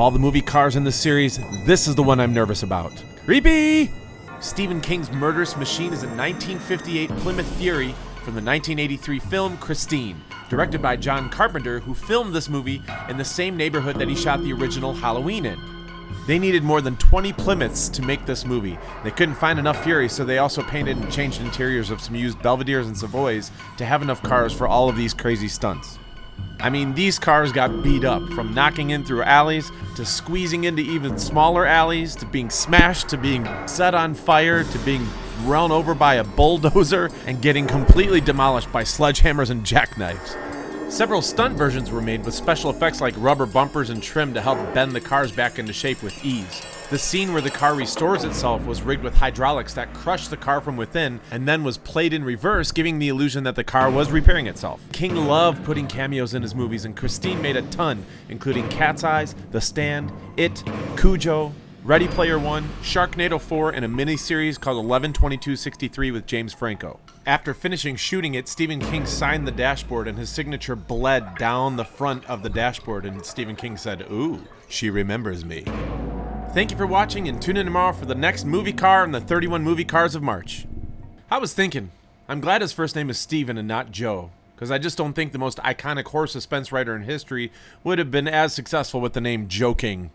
all the movie cars in the series, this is the one I'm nervous about. Creepy! Stephen King's murderous machine is a 1958 Plymouth Fury from the 1983 film Christine, directed by John Carpenter, who filmed this movie in the same neighborhood that he shot the original Halloween in. They needed more than 20 Plymouths to make this movie. They couldn't find enough Furies, so they also painted and changed interiors of some used Belvederes and Savoys to have enough cars for all of these crazy stunts. I mean, these cars got beat up from knocking in through alleys to squeezing into even smaller alleys to being smashed to being set on fire to being run over by a bulldozer and getting completely demolished by sledgehammers and jackknives. Several stunt versions were made with special effects like rubber bumpers and trim to help bend the cars back into shape with ease. The scene where the car restores itself was rigged with hydraulics that crushed the car from within and then was played in reverse, giving the illusion that the car was repairing itself. King loved putting cameos in his movies, and Christine made a ton, including Cat's Eyes, The Stand, It, Cujo, Ready Player One, Sharknado 4, and a miniseries called 112263 with James Franco. After finishing shooting it, Stephen King signed the dashboard and his signature bled down the front of the dashboard, and Stephen King said, Ooh, she remembers me. Thank you for watching and tune in tomorrow for the next movie car in the 31 movie cars of March. I was thinking, I'm glad his first name is Stephen and not Joe, because I just don't think the most iconic horror suspense writer in history would have been as successful with the name Joe King.